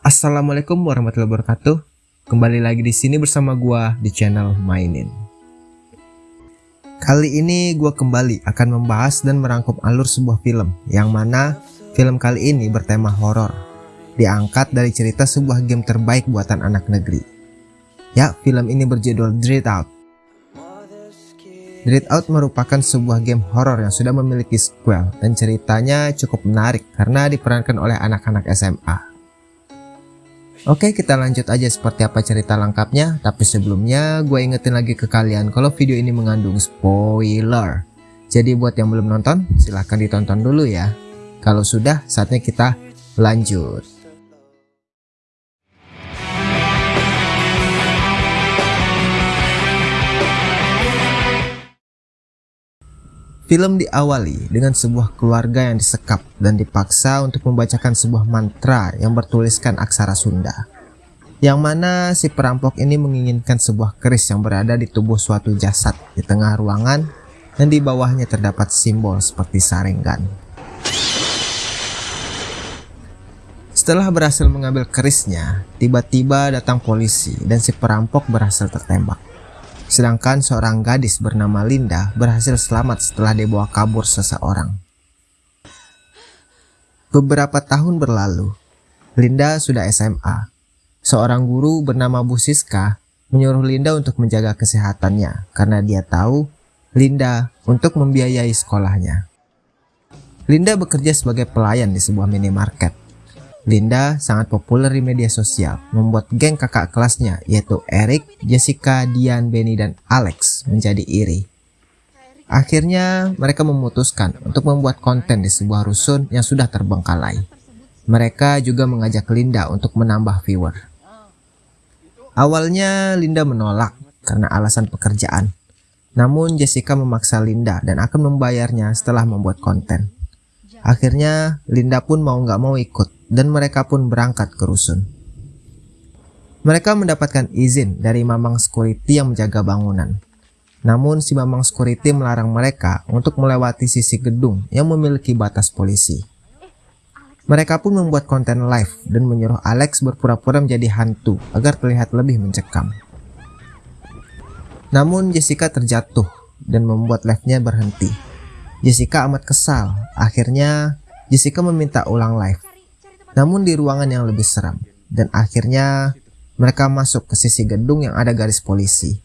Assalamualaikum warahmatullahi wabarakatuh. Kembali lagi di sini bersama gua di channel Mainin. Kali ini gua kembali akan membahas dan merangkum alur sebuah film yang mana film kali ini bertema horor. Diangkat dari cerita sebuah game terbaik buatan anak negeri. Ya, film ini berjudul Dread Out. Dread Out merupakan sebuah game horor yang sudah memiliki sequel dan ceritanya cukup menarik karena diperankan oleh anak-anak SMA. Oke kita lanjut aja seperti apa cerita lengkapnya. Tapi sebelumnya gue ingetin lagi ke kalian kalau video ini mengandung spoiler. Jadi buat yang belum nonton silahkan ditonton dulu ya. Kalau sudah saatnya kita lanjut Film diawali dengan sebuah keluarga yang disekap dan dipaksa untuk membacakan sebuah mantra yang bertuliskan aksara Sunda. Yang mana si perampok ini menginginkan sebuah keris yang berada di tubuh suatu jasad di tengah ruangan dan di bawahnya terdapat simbol seperti sarengan. Setelah berhasil mengambil kerisnya, tiba-tiba datang polisi dan si perampok berhasil tertembak. Sedangkan seorang gadis bernama Linda berhasil selamat setelah dibawa kabur seseorang. Beberapa tahun berlalu, Linda sudah SMA. Seorang guru bernama Bu Siska menyuruh Linda untuk menjaga kesehatannya karena dia tahu Linda untuk membiayai sekolahnya. Linda bekerja sebagai pelayan di sebuah minimarket. Linda sangat populer di media sosial, membuat geng kakak kelasnya yaitu Eric, Jessica, Dian, Benny, dan Alex menjadi iri. Akhirnya mereka memutuskan untuk membuat konten di sebuah rusun yang sudah terbengkalai. Mereka juga mengajak Linda untuk menambah viewer. Awalnya Linda menolak karena alasan pekerjaan. Namun Jessica memaksa Linda dan akan membayarnya setelah membuat konten. Akhirnya Linda pun mau nggak mau ikut dan mereka pun berangkat ke rusun. Mereka mendapatkan izin dari Mamang Security yang menjaga bangunan. Namun si Mamang Security melarang mereka untuk melewati sisi gedung yang memiliki batas polisi. Mereka pun membuat konten live dan menyuruh Alex berpura-pura menjadi hantu agar terlihat lebih mencekam. Namun Jessica terjatuh dan membuat live-nya berhenti. Jessica amat kesal. Akhirnya Jessica meminta ulang live namun di ruangan yang lebih seram. Dan akhirnya mereka masuk ke sisi gedung yang ada garis polisi.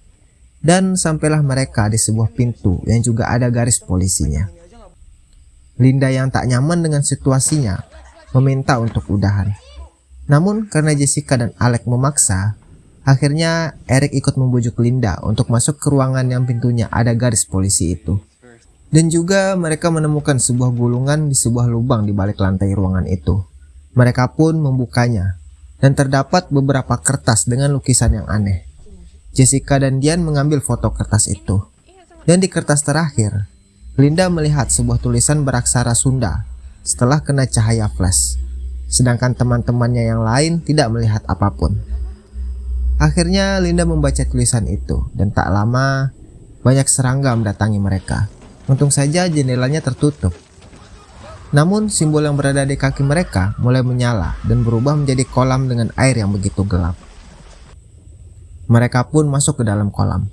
Dan sampailah mereka di sebuah pintu yang juga ada garis polisinya. Linda yang tak nyaman dengan situasinya meminta untuk udahan. Namun karena Jessica dan Alec memaksa, akhirnya Eric ikut membujuk Linda untuk masuk ke ruangan yang pintunya ada garis polisi itu. Dan juga mereka menemukan sebuah gulungan di sebuah lubang di balik lantai ruangan itu. Mereka pun membukanya, dan terdapat beberapa kertas dengan lukisan yang aneh. Jessica dan Dian mengambil foto kertas itu. Dan di kertas terakhir, Linda melihat sebuah tulisan beraksara Sunda setelah kena cahaya flash. Sedangkan teman-temannya yang lain tidak melihat apa pun. Akhirnya Linda membaca tulisan itu dan tak lama banyak serangga mendatangi mereka. Untung saja jendelanya tertutup namun simbol yang berada di kaki mereka mulai menyala dan berubah menjadi kolam dengan air yang begitu gelap. Mereka pun masuk ke dalam kolam.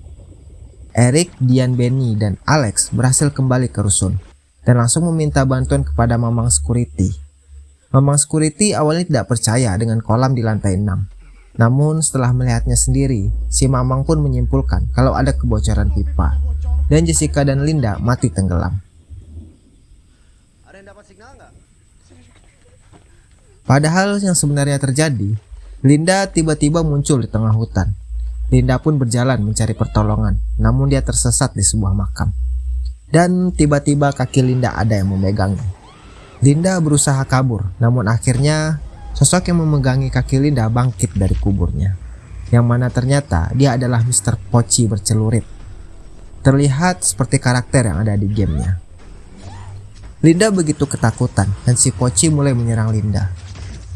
Eric, Dian, Benny, dan Alex berhasil kembali ke rusun dan langsung meminta bantuan kepada Mamang Security. Mamang Security awalnya tidak percaya dengan kolam di lantai 6. Namun setelah melihatnya sendiri, si Mamang pun menyimpulkan kalau ada kebocoran pipa dan Jessica dan Linda mati tenggelam. Padahal yang sebenarnya terjadi, Linda tiba-tiba muncul di tengah hutan. Linda pun berjalan mencari pertolongan, namun dia tersesat di sebuah makam. Dan tiba-tiba kaki Linda ada yang memegangnya. Linda berusaha kabur, namun akhirnya sosok yang memegangi kaki Linda bangkit dari kuburnya. Yang mana ternyata dia adalah Mr. Pochi bercelurit. Terlihat seperti karakter yang ada di gamenya. Linda begitu ketakutan dan si Pochi mulai menyerang Linda.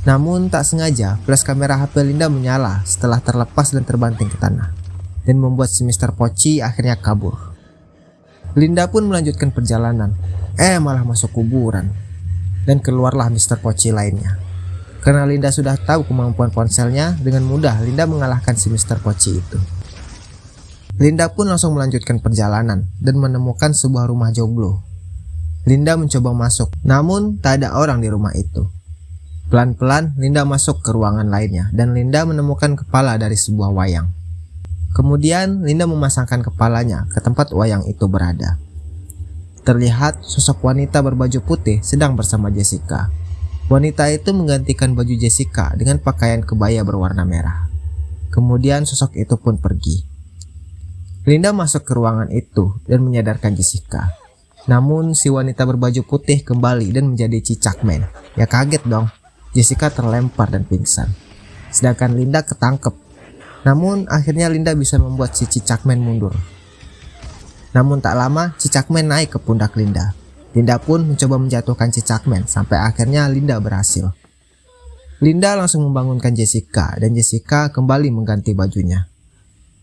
Namun tak sengaja, flash kamera HP Linda menyala setelah terlepas dan terbanting ke tanah, dan membuat si Mr. Pochi akhirnya kabur. Linda pun melanjutkan perjalanan, eh malah masuk kuburan, dan keluarlah Mr. Pochi lainnya. Karena Linda sudah tahu kemampuan ponselnya, dengan mudah Linda mengalahkan si Mr. Pochi itu. Linda pun langsung melanjutkan perjalanan dan menemukan sebuah rumah joglo. Linda mencoba masuk, namun tak ada orang di rumah itu. Pelan-pelan Linda masuk ke ruangan lainnya dan Linda menemukan kepala dari sebuah wayang. Kemudian Linda memasangkan kepalanya ke tempat wayang itu berada. Terlihat sosok wanita berbaju putih sedang bersama Jessica. Wanita itu menggantikan baju Jessica dengan pakaian kebaya berwarna merah. Kemudian sosok itu pun pergi. Linda masuk ke ruangan itu dan menyadarkan Jessica. Namun si wanita berbaju putih kembali dan menjadi cicak men. Ya kaget dong. Jessica terlempar dan pingsan. Sedangkan Linda ketangkep. Namun akhirnya Linda bisa membuat si cicak men mundur. Namun tak lama cicak men naik ke pundak Linda Linda pun mencoba menjatuhkan Cicakman sampai akhirnya Linda berhasil. Linda langsung membangunkan Jessica dan Jessica kembali mengganti bajunya.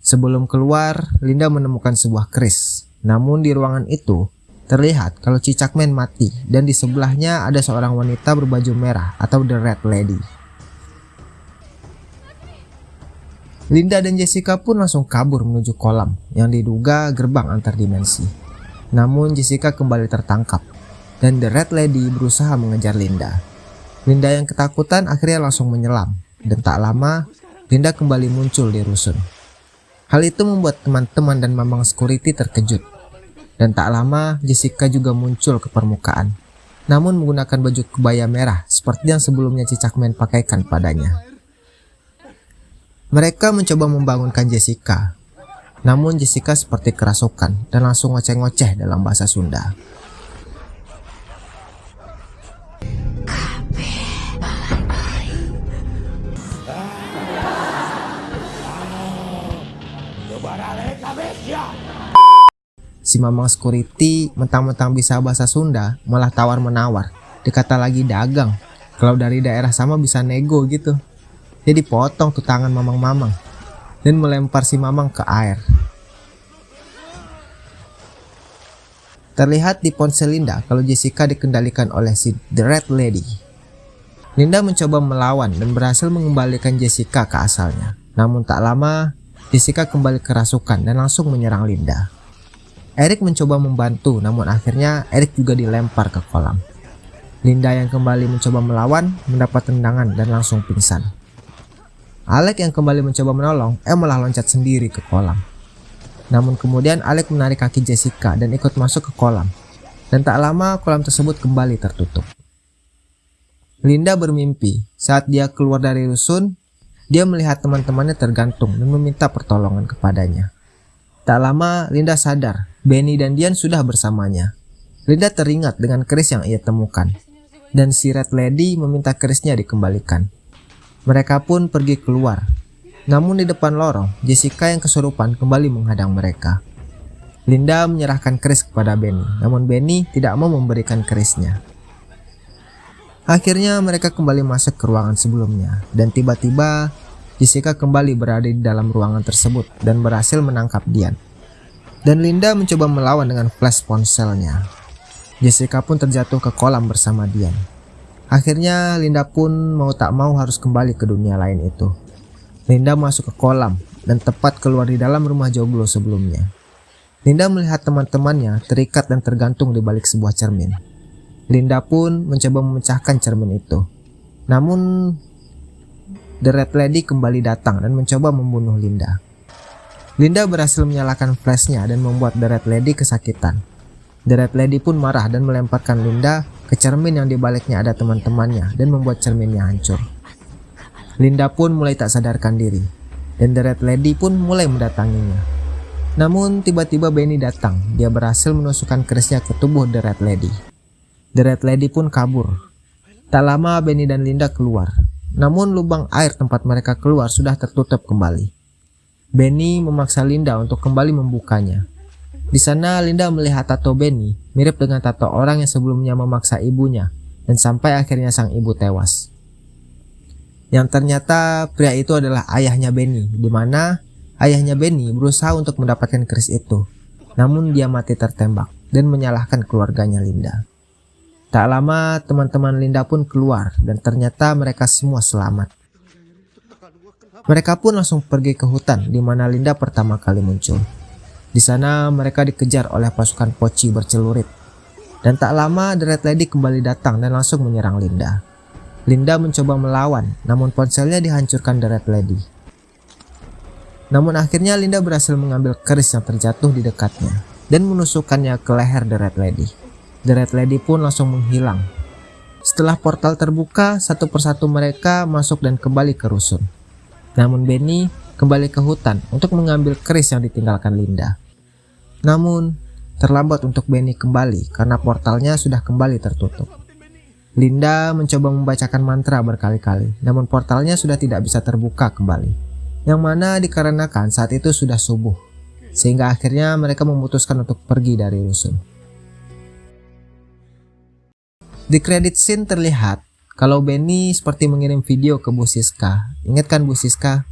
Sebelum keluar, Linda menemukan sebuah keris. Namun di ruangan itu, terlihat kalau Cicakman mati dan di sebelahnya ada seorang wanita berbaju merah atau The Red Lady. Linda dan Jessica pun langsung kabur menuju kolam yang diduga gerbang antar dimensi. Namun Jessica kembali tertangkap dan The Red Lady berusaha mengejar Linda. Linda yang ketakutan akhirnya langsung menyelam dan tak lama Linda kembali muncul di rusun. Hal itu membuat teman-teman dan mamang security terkejut. Dan tak lama Jessica juga muncul ke permukaan. Namun menggunakan baju kebaya merah seperti yang sebelumnya Cicakman pakaikan padanya. Mereka mencoba membangunkan Jessica, namun Jessica seperti kerasukan dan langsung ngoceh-ngoceh dalam bahasa Sunda. Si Mamang Security mentang-mentang bisa bahasa Sunda malah tawar-menawar. Dikata lagi dagang. Kalau dari daerah sama bisa nego gitu. Jadi potong tuh tangan Mamang-Mamang dan melempar si Mamang ke air. Terlihat di ponsel Linda kalau Jessica dikendalikan oleh si The Red Lady. Linda mencoba melawan dan berhasil mengembalikan Jessica ke asalnya. Namun tak lama, Jessica kembali kerasukan dan langsung menyerang Linda. Eric mencoba membantu, namun akhirnya Eric juga dilempar ke kolam. Linda yang kembali mencoba melawan, mendapat tendangan dan langsung pingsan. Alec yang kembali mencoba menolong, eh malah loncat sendiri ke kolam. Namun kemudian Alec menarik kaki Jessica dan ikut masuk ke kolam. Dan tak lama kolam tersebut kembali tertutup. Linda bermimpi saat dia keluar dari rusun, dia melihat teman-temannya tergantung dan meminta pertolongan kepadanya. Tak lama Linda sadar, Benny dan Dian sudah bersamanya. Linda teringat dengan keris yang ia temukan. Dan si Red Lady meminta kerisnya dikembalikan. Mereka pun pergi keluar namun di depan lorong, Jessica yang kesurupan kembali menghadang mereka. Linda menyerahkan keris kepada Benny, namun Benny tidak mau memberikan kerisnya. Akhirnya mereka kembali masuk ke ruangan sebelumnya, dan tiba-tiba Jessica kembali berada di dalam ruangan tersebut dan berhasil menangkap Dian. Dan Linda mencoba melawan dengan flash ponselnya. Jessica pun terjatuh ke kolam bersama Dian. Akhirnya Linda pun mau tak mau harus kembali ke dunia lain itu. Linda masuk ke kolam dan tepat keluar di dalam rumah joglo sebelumnya. Linda melihat teman-temannya terikat dan tergantung di balik sebuah cermin. Linda pun mencoba memecahkan cermin itu. Namun, The Red Lady kembali datang dan mencoba membunuh Linda. Linda berhasil menyalakan flashnya dan membuat The Red Lady kesakitan. The Red Lady pun marah dan melemparkan Linda ke cermin yang di baliknya ada teman-temannya dan membuat cerminnya hancur. Linda pun mulai tak sadarkan diri, dan The Red Lady pun mulai mendatanginya. Namun tiba-tiba Benny datang, dia berhasil menusukkan kerisnya ke tubuh The Red Lady. The Red Lady pun kabur. Tak lama Benny dan Linda keluar, namun lubang air tempat mereka keluar sudah tertutup kembali. Benny memaksa Linda untuk kembali membukanya. Di sana Linda melihat tato Benny mirip dengan tato orang yang sebelumnya memaksa ibunya dan sampai akhirnya sang ibu tewas yang ternyata pria itu adalah ayahnya Benny, di mana ayahnya Benny berusaha untuk mendapatkan keris itu, namun dia mati tertembak dan menyalahkan keluarganya Linda. Tak lama teman-teman Linda pun keluar dan ternyata mereka semua selamat. Mereka pun langsung pergi ke hutan di mana Linda pertama kali muncul. Di sana mereka dikejar oleh pasukan poci bercelurit. Dan tak lama The Red Lady kembali datang dan langsung menyerang Linda. Linda mencoba melawan, namun ponselnya dihancurkan The Red Lady. Namun akhirnya Linda berhasil mengambil keris yang terjatuh di dekatnya dan menusukkannya ke leher The Red Lady. The Red Lady pun langsung menghilang. Setelah portal terbuka, satu persatu mereka masuk dan kembali ke rusun. Namun Benny kembali ke hutan untuk mengambil keris yang ditinggalkan Linda. Namun, terlambat untuk Benny kembali karena portalnya sudah kembali tertutup. Linda mencoba membacakan mantra berkali-kali, namun portalnya sudah tidak bisa terbuka kembali. Yang mana dikarenakan saat itu sudah subuh, sehingga akhirnya mereka memutuskan untuk pergi dari rusun. Di kredit scene terlihat kalau Benny seperti mengirim video ke Bu Siska. Ingat kan Bu Siska?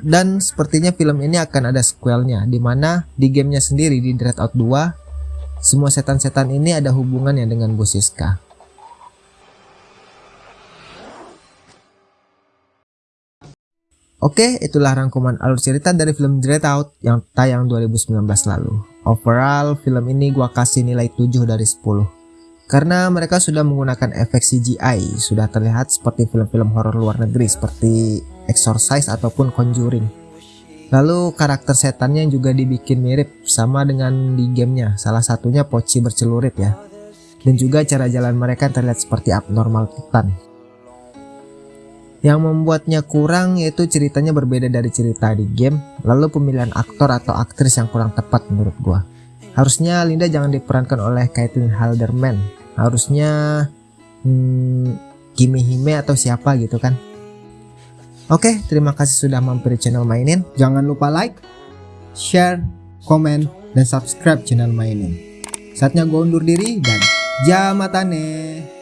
Dan sepertinya film ini akan ada sequelnya, di mana di gamenya sendiri di Dreadout 2, semua setan-setan ini ada hubungannya dengan Bu Siska. Oke, itulah rangkuman alur cerita dari film Dreadout yang tayang 2019 lalu. Overall, film ini gua kasih nilai 7 dari 10. Karena mereka sudah menggunakan efek CGI, sudah terlihat seperti film-film horor luar negeri seperti Exorcise ataupun Conjuring. Lalu karakter setannya juga dibikin mirip sama dengan di gamenya, salah satunya Poci bercelurit ya. Dan juga cara jalan mereka terlihat seperti abnormal titan. Yang membuatnya kurang yaitu ceritanya berbeda dari cerita di game, lalu pemilihan aktor atau aktris yang kurang tepat menurut gua. Harusnya Linda jangan diperankan oleh Caitlin Halderman. Harusnya hmm, Kimi Hime atau siapa gitu kan. Oke, terima kasih sudah mampir channel mainin. Jangan lupa like, share, komen, dan subscribe channel mainin. Saatnya gue undur diri dan jamatane.